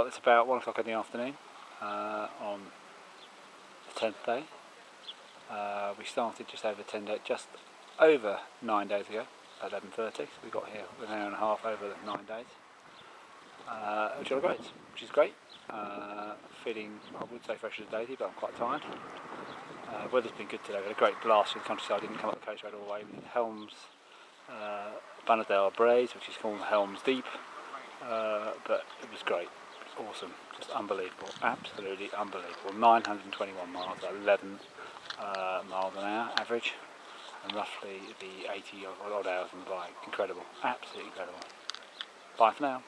It's about one o'clock in the afternoon uh, on the tenth day. Uh, we started just over ten days, just over nine days ago, at eleven thirty. So we got here an hour and a half over nine days, uh, which are great, which is great. Uh, feeling, I would say fresh as a daisy, but I'm quite tired. Uh, weather's been good today. We had a great blast through the countryside. Didn't come up the coast road all the way. We did Helms, uh, Berriedale Braes, which is called Helms Deep, uh, but it was great awesome, just unbelievable, absolutely unbelievable. 921 miles, 11 uh, miles an hour average, and roughly the 80 odd hours on the bike. Incredible, absolutely incredible. Bye for now.